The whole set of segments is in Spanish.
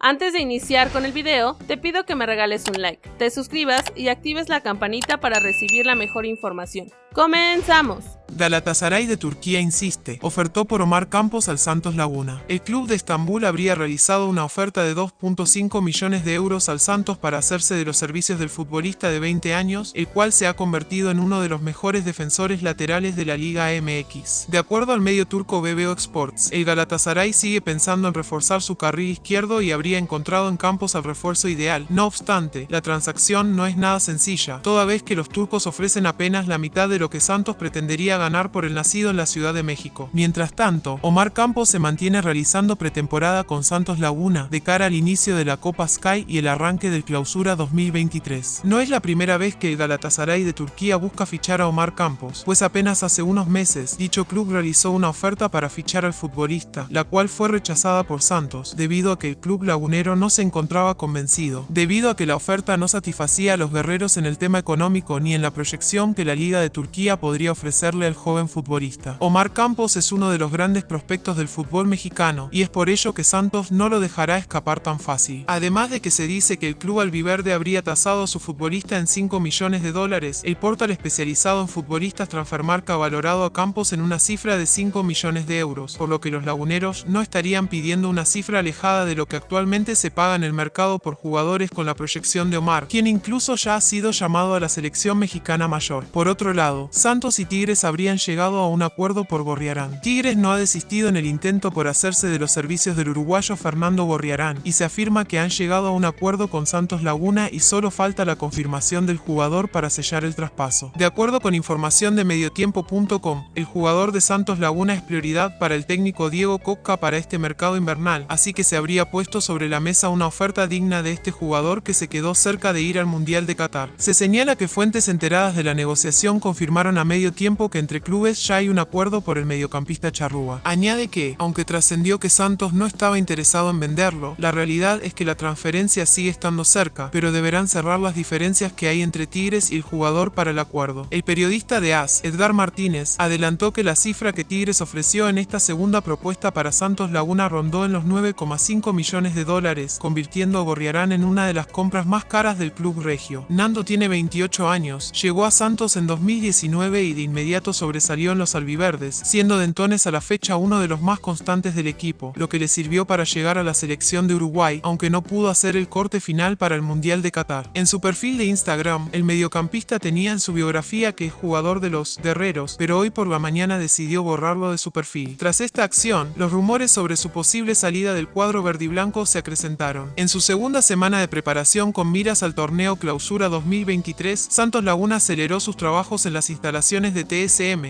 Antes de iniciar con el video, te pido que me regales un like, te suscribas y actives la campanita para recibir la mejor información. ¡Comenzamos! Galatasaray de Turquía insiste, ofertó por Omar Campos al Santos Laguna. El club de Estambul habría realizado una oferta de 2.5 millones de euros al Santos para hacerse de los servicios del futbolista de 20 años, el cual se ha convertido en uno de los mejores defensores laterales de la Liga MX. De acuerdo al medio turco BBO Sports, el Galatasaray sigue pensando en reforzar su carril izquierdo y habría encontrado en Campos al refuerzo ideal. No obstante, la transacción no es nada sencilla, toda vez que los turcos ofrecen apenas la mitad de lo que Santos pretendería ganar por el nacido en la Ciudad de México. Mientras tanto, Omar Campos se mantiene realizando pretemporada con Santos Laguna de cara al inicio de la Copa Sky y el arranque del Clausura 2023. No es la primera vez que el Galatasaray de Turquía busca fichar a Omar Campos, pues apenas hace unos meses dicho club realizó una oferta para fichar al futbolista, la cual fue rechazada por Santos, debido a que el club lagunero no se encontraba convencido, debido a que la oferta no satisfacía a los guerreros en el tema económico ni en la proyección que la Liga de Turquía podría ofrecerle al joven futbolista. Omar Campos es uno de los grandes prospectos del fútbol mexicano y es por ello que Santos no lo dejará escapar tan fácil. Además de que se dice que el club albiverde habría tasado a su futbolista en 5 millones de dólares, el portal especializado en futbolistas Transfermarca ha valorado a Campos en una cifra de 5 millones de euros, por lo que los laguneros no estarían pidiendo una cifra alejada de lo que actualmente se paga en el mercado por jugadores con la proyección de Omar, quien incluso ya ha sido llamado a la selección mexicana mayor. Por otro lado, Santos y Tigres habrían llegado a un acuerdo por Gorriarán. Tigres no ha desistido en el intento por hacerse de los servicios del uruguayo Fernando Gorriarán y se afirma que han llegado a un acuerdo con Santos Laguna y solo falta la confirmación del jugador para sellar el traspaso. De acuerdo con información de mediotiempo.com, el jugador de Santos Laguna es prioridad para el técnico Diego Coca para este mercado invernal, así que se habría puesto sobre la mesa una oferta digna de este jugador que se quedó cerca de ir al Mundial de Qatar. Se señala que fuentes enteradas de la negociación confirmaron a medio tiempo que entre clubes ya hay un acuerdo por el mediocampista charrúa. Añade que, aunque trascendió que Santos no estaba interesado en venderlo, la realidad es que la transferencia sigue estando cerca, pero deberán cerrar las diferencias que hay entre Tigres y el jugador para el acuerdo. El periodista de AS, Edgar Martínez, adelantó que la cifra que Tigres ofreció en esta segunda propuesta para Santos Laguna rondó en los 9,5 millones de dólares, convirtiendo a Gorriarán en una de las compras más caras del club regio. Nando tiene 28 años, llegó a Santos en 2019 y de inmediato sobresalió en los albiverdes, siendo de entones a la fecha uno de los más constantes del equipo, lo que le sirvió para llegar a la selección de Uruguay, aunque no pudo hacer el corte final para el Mundial de Qatar. En su perfil de Instagram, el mediocampista tenía en su biografía que es jugador de los guerreros, pero hoy por la mañana decidió borrarlo de su perfil. Tras esta acción, los rumores sobre su posible salida del cuadro verdiblanco se acrecentaron. En su segunda semana de preparación con miras al torneo Clausura 2023, Santos Laguna aceleró sus trabajos en las instalaciones de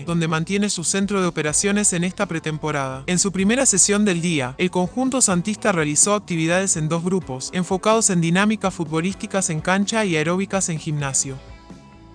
Donde mantiene su centro de operaciones en esta pretemporada. En su primera sesión del día, el conjunto santista realizó actividades en dos grupos, enfocados en dinámicas futbolísticas en cancha y aeróbicas en gimnasio.